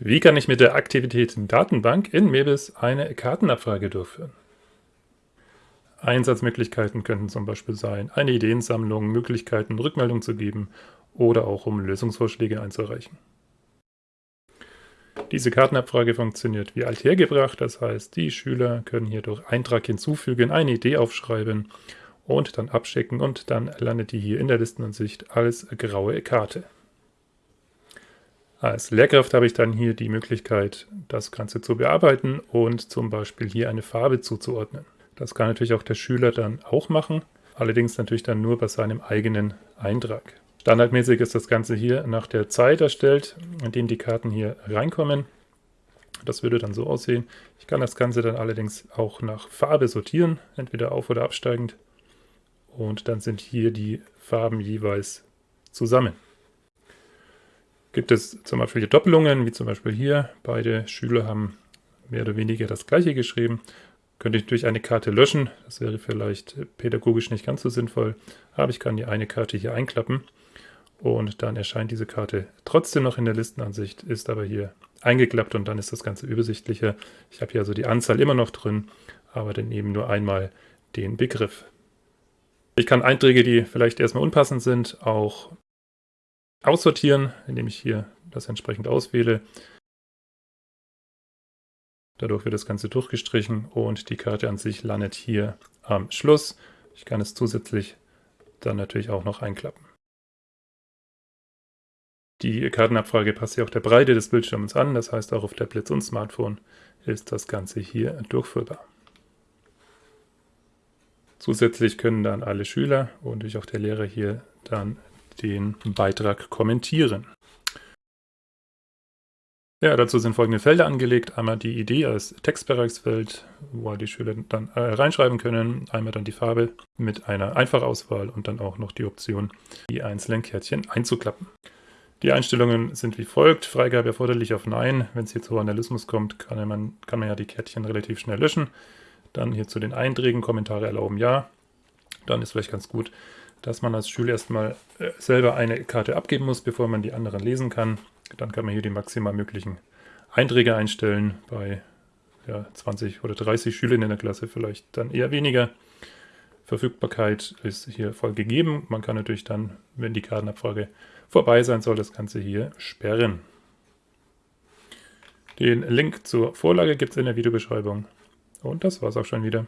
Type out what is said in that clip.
Wie kann ich mit der Aktivitäten-Datenbank in Mebis eine Kartenabfrage durchführen? Einsatzmöglichkeiten könnten zum Beispiel sein, eine Ideensammlung, Möglichkeiten, Rückmeldung zu geben oder auch um Lösungsvorschläge einzureichen. Diese Kartenabfrage funktioniert wie althergebracht, das heißt, die Schüler können hier durch Eintrag hinzufügen, eine Idee aufschreiben und dann abschicken und dann landet die hier in der Listenansicht als graue Karte. Als Lehrkraft habe ich dann hier die Möglichkeit, das Ganze zu bearbeiten und zum Beispiel hier eine Farbe zuzuordnen. Das kann natürlich auch der Schüler dann auch machen, allerdings natürlich dann nur bei seinem eigenen Eintrag. Standardmäßig ist das Ganze hier nach der Zeit erstellt, in dem die Karten hier reinkommen. Das würde dann so aussehen. Ich kann das Ganze dann allerdings auch nach Farbe sortieren, entweder auf- oder absteigend. Und dann sind hier die Farben jeweils zusammen. Gibt es zum Beispiel Doppelungen, wie zum Beispiel hier. Beide Schüler haben mehr oder weniger das gleiche geschrieben. Könnte ich durch eine Karte löschen. Das wäre vielleicht pädagogisch nicht ganz so sinnvoll. Aber ich kann die eine Karte hier einklappen. Und dann erscheint diese Karte trotzdem noch in der Listenansicht, ist aber hier eingeklappt und dann ist das Ganze übersichtlicher. Ich habe hier also die Anzahl immer noch drin, aber dann eben nur einmal den Begriff. Ich kann Einträge, die vielleicht erstmal unpassend sind, auch aussortieren, indem ich hier das entsprechend auswähle. Dadurch wird das Ganze durchgestrichen und die Karte an sich landet hier am Schluss. Ich kann es zusätzlich dann natürlich auch noch einklappen. Die Kartenabfrage passt ja auch der Breite des Bildschirms an, das heißt auch auf Tablets und Smartphone ist das Ganze hier durchführbar. Zusätzlich können dann alle Schüler und natürlich auch der Lehrer hier dann den Beitrag kommentieren. Ja, dazu sind folgende Felder angelegt. Einmal die Idee als Textbereichsfeld, wo die Schüler dann äh, reinschreiben können. Einmal dann die Farbe mit einer Einfachauswahl und dann auch noch die Option, die einzelnen Kärtchen einzuklappen. Die Einstellungen sind wie folgt. Freigabe erforderlich auf Nein. Wenn es hier zu Vandalismus kommt, kann man, kann man ja die Kärtchen relativ schnell löschen. Dann hier zu den Einträgen, Kommentare erlauben Ja. Dann ist vielleicht ganz gut, dass man als Schüler erstmal äh, selber eine Karte abgeben muss, bevor man die anderen lesen kann. Dann kann man hier die maximal möglichen Einträge einstellen. Bei ja, 20 oder 30 Schülern in der Klasse vielleicht dann eher weniger. Verfügbarkeit ist hier voll gegeben. Man kann natürlich dann, wenn die Kartenabfrage vorbei sein soll, das Ganze hier sperren. Den Link zur Vorlage gibt es in der Videobeschreibung. Und das war's auch schon wieder.